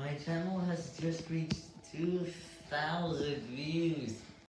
My channel has just reached 2,000 views.